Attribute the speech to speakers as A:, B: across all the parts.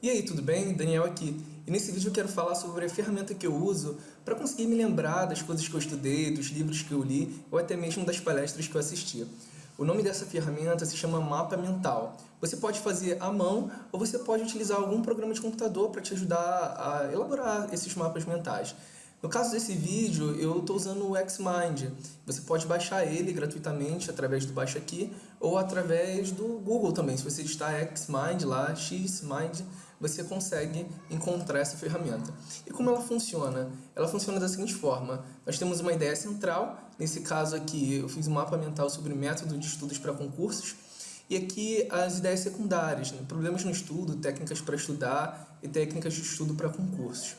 A: E aí, tudo bem? Daniel aqui. E nesse vídeo eu quero falar sobre a ferramenta que eu uso para conseguir me lembrar das coisas que eu estudei, dos livros que eu li, ou até mesmo das palestras que eu assisti. O nome dessa ferramenta se chama Mapa Mental. Você pode fazer à mão ou você pode utilizar algum programa de computador para te ajudar a elaborar esses mapas mentais. No caso desse vídeo, eu estou usando o Xmind. Você pode baixar ele gratuitamente através do Baixa Aqui ou através do Google também. Se você está Xmind lá, Xmind, você consegue encontrar essa ferramenta. E como ela funciona? Ela funciona da seguinte forma. Nós temos uma ideia central. Nesse caso aqui, eu fiz um mapa mental sobre método de estudos para concursos. E aqui as ideias secundárias, né? problemas no estudo, técnicas para estudar e técnicas de estudo para concursos.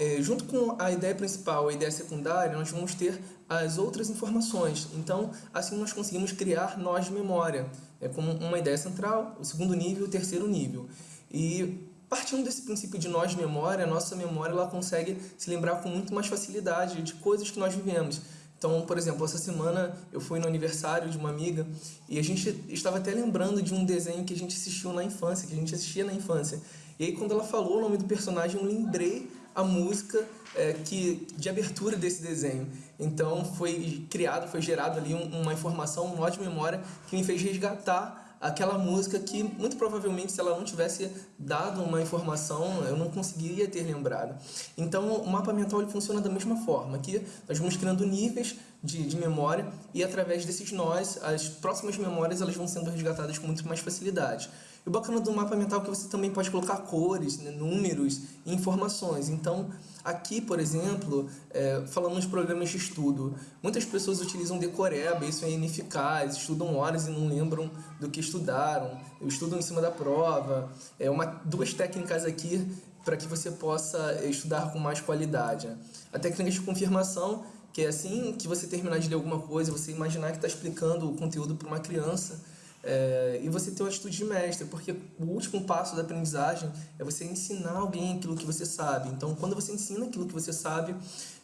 A: É, junto com a ideia principal a ideia secundária, nós vamos ter as outras informações. Então, assim nós conseguimos criar nós de memória, é, como uma ideia central, o segundo nível e o terceiro nível. E partindo desse princípio de nós memória, a nossa memória ela consegue se lembrar com muito mais facilidade de coisas que nós vivemos. Então, por exemplo, essa semana eu fui no aniversário de uma amiga e a gente estava até lembrando de um desenho que a gente assistiu na infância, que a gente assistia na infância. E aí quando ela falou o nome do personagem, eu lembrei a música é, que, de abertura desse desenho. Então foi criado, foi gerado ali um, uma informação, um nó de memória que me fez resgatar aquela música que muito provavelmente se ela não tivesse dado uma informação eu não conseguiria ter lembrado. Então o mapa mental ele funciona da mesma forma, que nós vamos criando níveis de, de memória e através desses nós as próximas memórias elas vão sendo resgatadas com muito mais facilidade. E o bacana do mapa mental é que você também pode colocar cores, né, números e informações. Então, aqui, por exemplo, é, falando de programas de estudo, muitas pessoas utilizam decoreba, isso é ineficaz, estudam horas e não lembram do que estudaram, estudam em cima da prova. É uma, duas técnicas aqui para que você possa estudar com mais qualidade. A técnica de confirmação, que é assim que você terminar de ler alguma coisa, você imaginar que está explicando o conteúdo para uma criança, é, e você ter uma atitude de mestre, porque o último passo da aprendizagem é você ensinar alguém aquilo que você sabe. Então, quando você ensina aquilo que você sabe,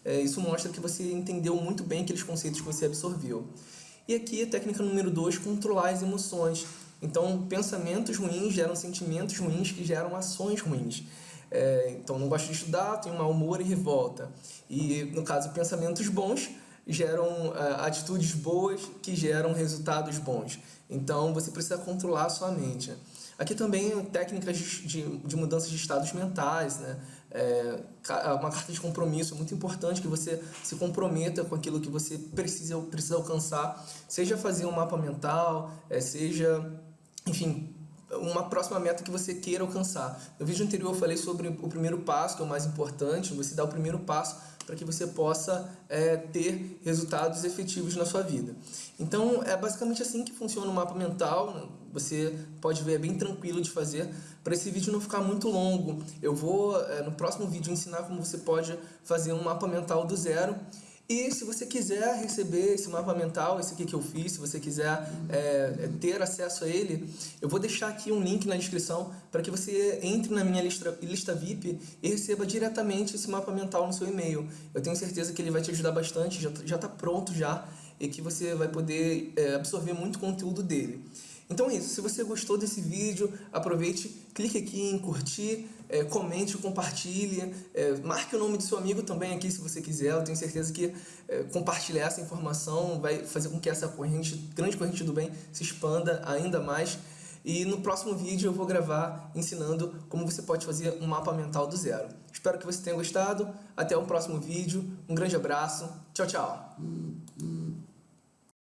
A: é, isso mostra que você entendeu muito bem aqueles conceitos que você absorveu. E aqui a técnica número 2, controlar as emoções. Então, pensamentos ruins geram sentimentos ruins que geram ações ruins. É, então, não gosto de estudar, tenho mau humor e revolta. E, no caso, pensamentos bons geram uh, atitudes boas que geram resultados bons. Então, você precisa controlar a sua mente. Aqui também técnicas de, de mudança de estados mentais, né? É, uma carta de compromisso é muito importante que você se comprometa com aquilo que você precisa, precisa alcançar, seja fazer um mapa mental, é, seja, enfim, uma próxima meta que você queira alcançar. No vídeo anterior eu falei sobre o primeiro passo, que é o mais importante, você dá o primeiro passo para que você possa é, ter resultados efetivos na sua vida. Então, é basicamente assim que funciona o mapa mental, você pode ver, é bem tranquilo de fazer. Para esse vídeo não ficar muito longo, eu vou, é, no próximo vídeo, ensinar como você pode fazer um mapa mental do zero e se você quiser receber esse mapa mental, esse aqui que eu fiz, se você quiser é, é ter acesso a ele, eu vou deixar aqui um link na descrição para que você entre na minha lista, lista VIP e receba diretamente esse mapa mental no seu e-mail. Eu tenho certeza que ele vai te ajudar bastante, já está pronto já, e que você vai poder é, absorver muito conteúdo dele. Então é isso, se você gostou desse vídeo, aproveite, clique aqui em curtir, é, comente, compartilhe, é, marque o nome do seu amigo também aqui se você quiser, eu tenho certeza que é, compartilhar essa informação vai fazer com que essa corrente, grande corrente do bem se expanda ainda mais. E no próximo vídeo eu vou gravar ensinando como você pode fazer um mapa mental do zero. Espero que você tenha gostado, até o próximo vídeo, um grande abraço, tchau, tchau!